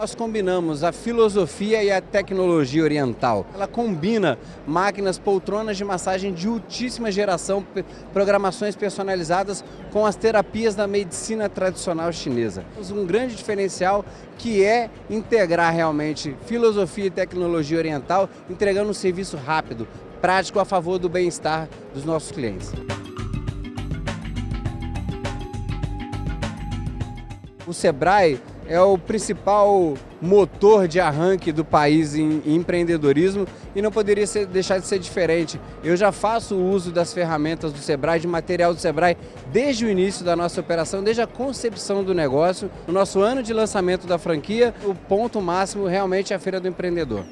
Nós combinamos a filosofia e a tecnologia oriental. Ela combina máquinas, poltronas de massagem de ultíssima geração, programações personalizadas com as terapias da medicina tradicional chinesa. Um grande diferencial que é integrar realmente filosofia e tecnologia oriental, entregando um serviço rápido, prático a favor do bem-estar dos nossos clientes. O Sebrae é o principal motor de arranque do país em, empreendedorismo e não poderia ser, deixar de ser diferente. Eu já faço uso das ferramentas do Sebrae, de material do Sebrae, desde o início da nossa operação, desde a concepção do negócio. No nosso ano de lançamento da franquia, o ponto máximo realmente é a Feira do Empreendedor.